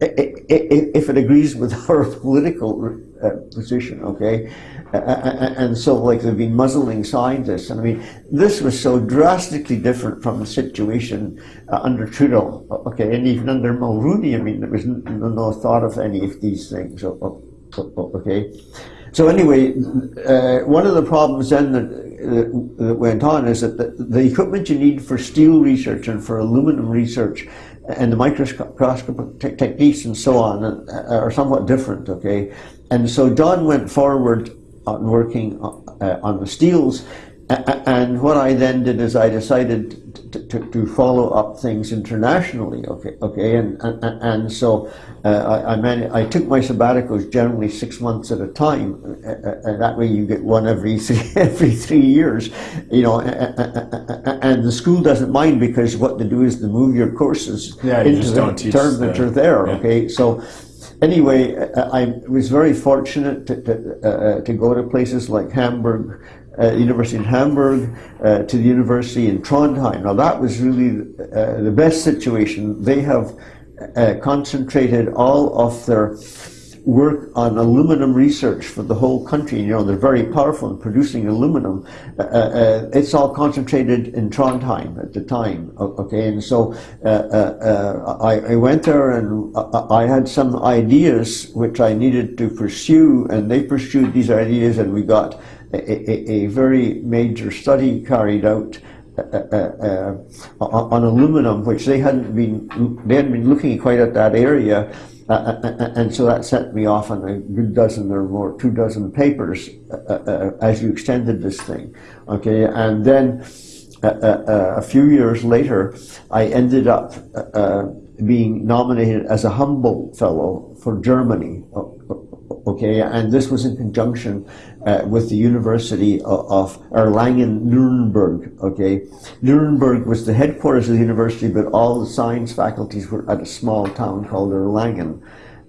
Speaker 2: if it agrees with our political uh, position, okay? And so, like, they've been muzzling scientists. And I mean, this was so drastically different from the situation uh, under Trudeau, okay? And even under Mulroney, I mean, there was no thought of any of these things, okay? So anyway, uh, one of the problems then that, uh, that went on is that the, the equipment you need for steel research and for aluminum research and the microscopic te- techniques and so on uh, are somewhat different, okay? And so John went forward on working uh, on the steels, and what I then did is I decided to, to, to follow up things internationally, okay, okay, and and, and so uh, I I, man- I took my sabbaticals generally six months at a time, uh, uh, and that way you get one every three, every three years, you know, and the school doesn't mind because what they do is they move your courses
Speaker 1: Yeah, you
Speaker 2: into
Speaker 1: just
Speaker 2: the term that are there,
Speaker 1: yeah.
Speaker 2: okay, so. Anyway, uh, I was very fortunate to, to, uh, to go to places like Hamburg, uh, University in Hamburg, uh, to the University in Trondheim. Now that was really uh, the best situation. They have uh, concentrated all of their work on aluminum research for the whole country. You know, they're very powerful in producing aluminum. Uh, uh, it's all concentrated in Trondheim at the time. Okay, and so uh, uh, uh, I, I went there and I, I had some ideas which I needed to pursue, and they pursued these ideas, and we got a, a, very major study carried out uh, uh, uh, on aluminum, which they hadn't been they hadn't been looking quite at that area, uh, uh, uh, and so that set me off on a good dozen or more, two dozen papers uh, uh, uh, as you extended this thing. Okay, and then uh, uh, uh, a few years later, I ended up uh, uh, being nominated as a Humboldt Fellow for Germany. Okay, and this was in conjunction uh, with the University of, Erlangen Nuremberg. Okay, Nuremberg was the headquarters of the university, but all the science faculties were at a small town called Erlangen.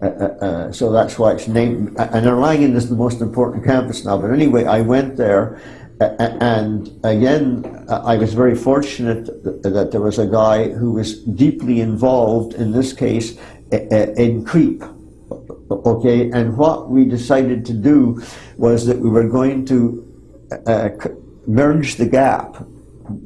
Speaker 2: Uh, uh, uh, so that's why it's named. And Erlangen is the most important campus now. But anyway, I went there, uh, uh, and again, uh, I was very fortunate that, there was a guy who was deeply involved in this case uh, uh, in creep. Okay, and what we decided to do was that we were going to uh, merge the gap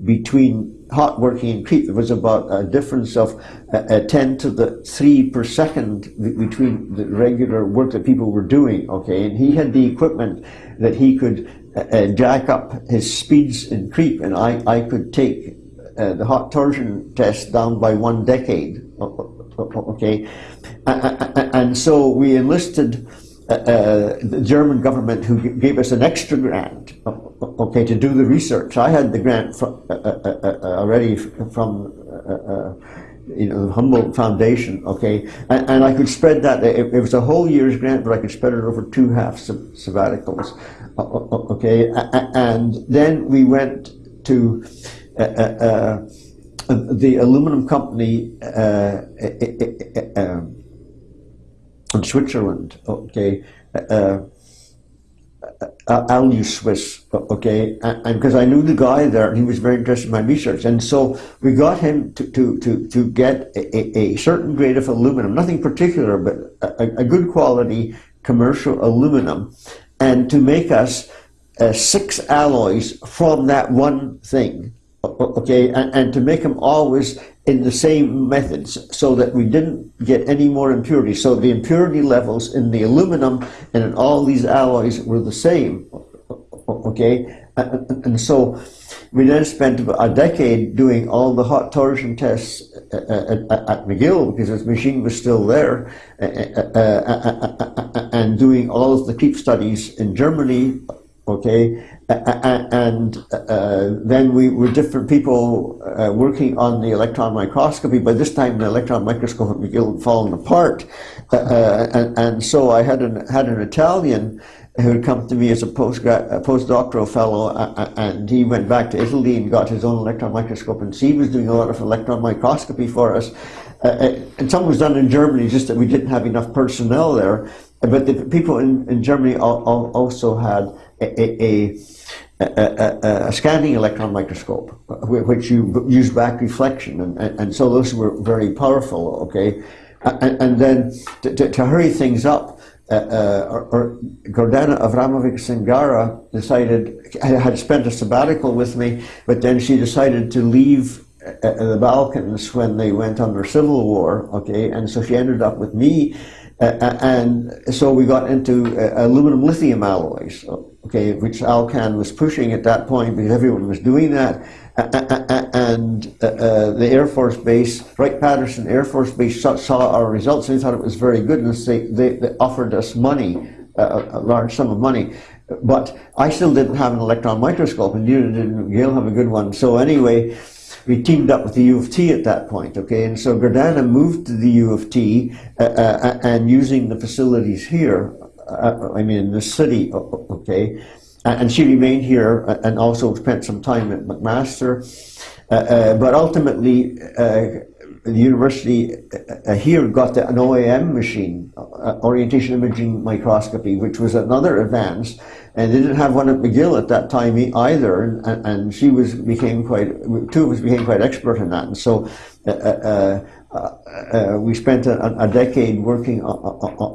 Speaker 2: between hot working and creep. There was about a difference of uh, uh, 10 to the 3 per second between the regular work that people were doing. Okay, and he had the equipment that he could uh, uh, jack up his speeds in creep, and I, I could take uh, the hot torsion test down by one decade. Okay, and so we enlisted uh, uh, the German government who gave us an extra grant, okay, to do the research. I had the grant from, uh, uh, uh, uh, already from. You know, the Humboldt Foundation, okay, and, and I could spread that. It, it was a whole year's grant, but I could spread it over two half sab- sabbaticals, okay. And then we went to the aluminum company. Uh, uh, uh, in Switzerland, okay, uh, Alusuisse, okay, and because I knew the guy there, and he was very interested in my research, and so we got him to to to, to get a, a certain grade of aluminum, nothing particular, but a, a good quality commercial aluminum, and to make us uh, six alloys from that one thing, okay, and, and to make them always in the same methods so that we didn't get any more impurities. So the impurity levels in the aluminum and in all these alloys were the same. Okay? And so we then spent a decade doing all the hot torsion tests uh, uh, at, at McGill because his machine was still there uh, and doing all of the creep studies in Germany okay and uh, then we were different people uh, working on the electron microscopy. By this time the electron microscope had fallen apart. Uh, uh, and, and, so I had an, had an Italian who had come to me as a, postgrad, a postdoctoral fellow and he went back to Italy and got his own electron microscope and he was doing a lot of electron microscopy for us. Uh, and some was done in Germany just that we didn't have enough personnel there. But the people in, in Germany also had a, a, a, scanning electron microscope, which you use back reflection, and, and, so those were very powerful, okay? And, and then to, to, to, hurry things up, uh, uh, or, or Gordana Avramovic Cingara decided, had spent a sabbatical with me, but then she decided to leave uh, the Balkans when they went under civil war, okay? And so she ended up with me uh, and so we got into uh, aluminum lithium alloys, okay, which Alcan was pushing at that point because everyone was doing that. and uh, the Air Force Base, Wright-Patterson Air Force Base saw, saw, our results and they thought it was very good and they, they, they offered us money, a large sum of money. But I still didn't have an electron microscope and neither did McGill have a good one. So anyway, we teamed up with the U of T at that point, okay? And so Gordana moved to the U of T uh, uh, and using the facilities here, uh, I mean, in the city, okay? And she remained here and also spent some time at McMaster. Uh, uh, but ultimately, uh, the university here got the, an OIM machine, orientation imaging microscopy, which was another advance and they didn't have one at McGill at that time either, and, and she was became quite two of us became quite expert in that, and so uh, uh, uh, uh we spent a, a, decade working on,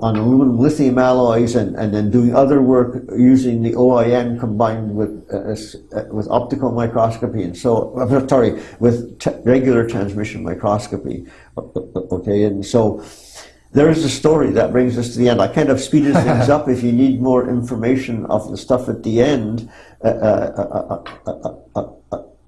Speaker 2: on, aluminum lithium alloys, and, and then doing other work using the OIM combined with uh, uh, with optical microscopy, and so sorry with regular transmission microscopy. Okay, and so there is a story that brings us to the end. I kind of speeded things up. If you need more information of the stuff at the end, uh,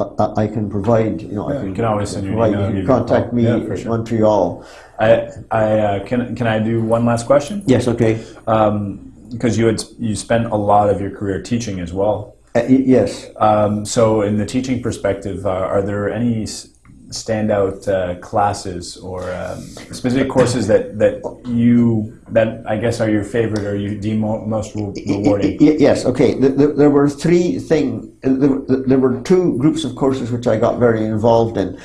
Speaker 2: uh, uh, I can provide. You know,
Speaker 1: yeah,
Speaker 2: I can,
Speaker 1: can always send you an email.
Speaker 2: You contact me yeah, sure. Montreal.
Speaker 1: I, I can can I do one last question?
Speaker 2: Yes. Okay.
Speaker 1: Um, because you had you spent a lot of your career teaching as well.
Speaker 2: yes.
Speaker 1: Um, so, in the teaching perspective, are there any standout uh, classes or um, specific courses that, that you that I guess are your favorite or you deem most rewarding?
Speaker 2: Yes. Okay. There were three things. There were two groups of courses which I got very involved in.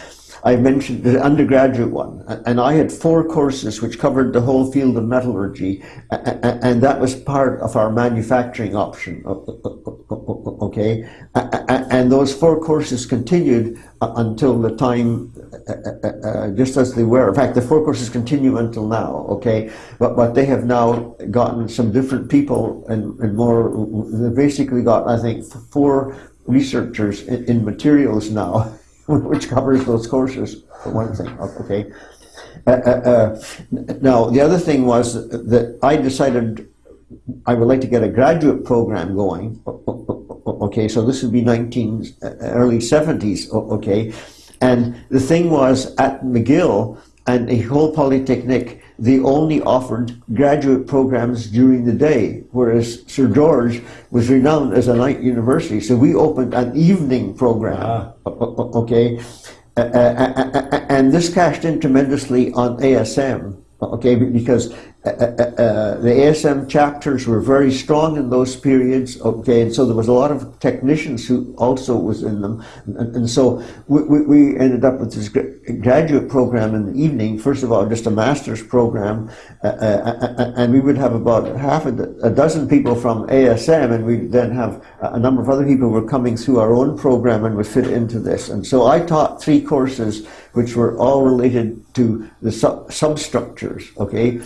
Speaker 2: I mentioned the undergraduate one, and I had four courses which covered the whole field of metallurgy, and that was part of our manufacturing option. Okay, and those four courses continued until the time, uh, just as they were. In fact, the four courses continue until now. Okay, but but they have now gotten some different people and, and more. They basically got, I think, four researchers in, in materials now. which covers those courses, for one thing, okay? Uh, uh, uh, now, the other thing was that I decided I would like to get a graduate program going, okay, so this would be 19, uh, early 70s, okay? And the thing was, at McGill and the whole Polytechnic, they only offered graduate programs during the day, whereas Sir George was renowned as a night university. So we opened an evening program, ah. okay? Uh, uh, uh, and this cashed in tremendously on ASM, okay? Because uh, uh, the ASM chapters were very strong in those periods, okay, and so there was a lot of technicians who also was in them, and, and so we, we, ended up with this graduate program in the evening. First of all, just a master's program, uh, uh, uh, and we would have about half a, a dozen people from ASM, and we then have a number of other people who were coming through our own program and would fit into this. And so I taught three courses, which were all related to the sub- substructures, okay.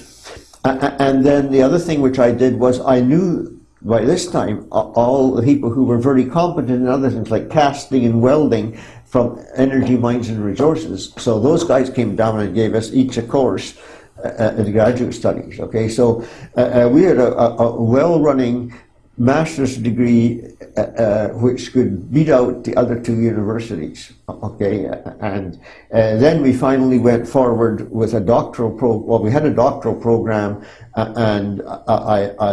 Speaker 2: And then the other thing which I did was I knew by this time all the people who were very competent in other things like casting and welding from energy mines and resources. So those guys came down and gave us each a course uh, uh, in graduate studies. Okay, so uh, uh, we had a, a, a well-running master's degree uh, uh, which could beat out the other two universities. Okay, and uh, then we finally went forward with a doctoral pro. Well, we had a doctoral program, uh, and I, I,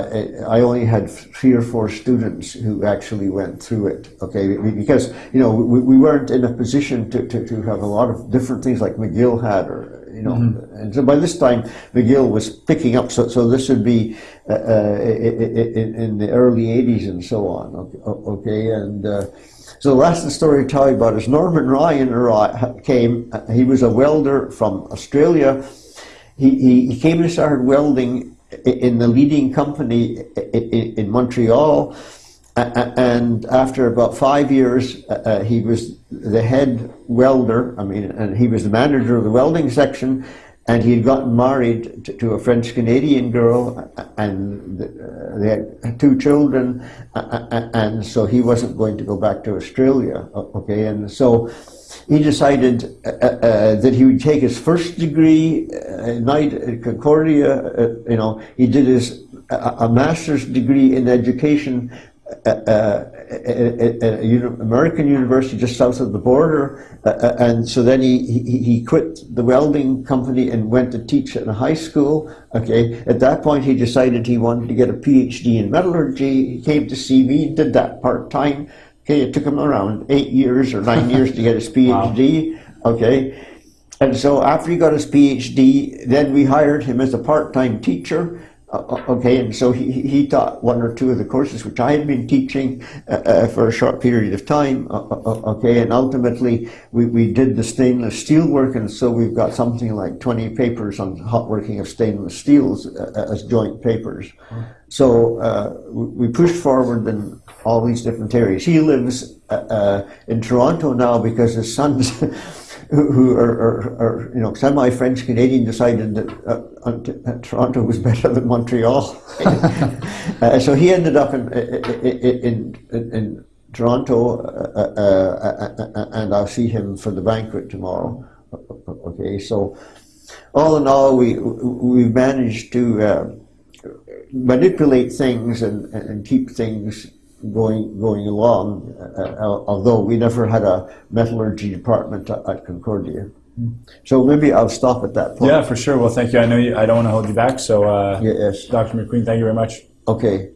Speaker 2: I only had three or four students who actually went through it. Okay, because you know we, we weren't in a position to, to, to have a lot of different things like McGill had or you know. And so by this time, McGill was picking up. So, so this would be uh, uh, in, in the early 80s and so on. Okay, okay? and uh, so the last story to tell you about is Norman Ryan came. uh, He was a welder from Australia. He, he, he came and started welding in the leading company i- i- in Montreal. And after about five years, uh, uh, he was the head welder. I mean, and he was the manager of the welding section. And he had gotten married to, to a French Canadian girl, and uh, they had two children. And so he wasn't going to go back to Australia. Okay, and so he decided uh, that he would take his first degree at night at Concordia. You know, he did his a, master's degree in education at, at American university just south of the border, uh, uh, and so then he, he he quit the welding company and went to teach in a high school. Okay, at that point he decided he wanted to get a PhD in metallurgy. He came to see me, did that part time. Okay, it took him around eight years or nine years to get his PhD. Okay, and so after he got his PhD, then we hired him as a part-time teacher. Uh, uh, okay, and so he, he taught one or two of the courses which I had been teaching uh, uh, for a short period of time. Uh, okay, and ultimately we, we did the stainless steel work, and so we've got something like 20 papers on hot working of stainless steels as joint papers. So we pushed forward in all these different areas. He lives in Toronto now because his sons, who, who are, are, are you know semi-French Canadian, decided that uh, uh, Toronto was better than Montreal. uh, so he ended up in in in, in Toronto, uh, uh, uh, and I'll see him for the banquet tomorrow. Okay, so all in all, we we've managed to. Uh, manipulate things and, and keep things going going along. Uh, uh, although we never had a metallurgy department at, at Concordia, so maybe I'll stop at that point.
Speaker 1: Yeah, for sure. Well, thank you. I know you, I don't want to hold you back. So, uh,
Speaker 2: Yes.
Speaker 1: Dr. McQueen, thank you very much.
Speaker 2: Okay.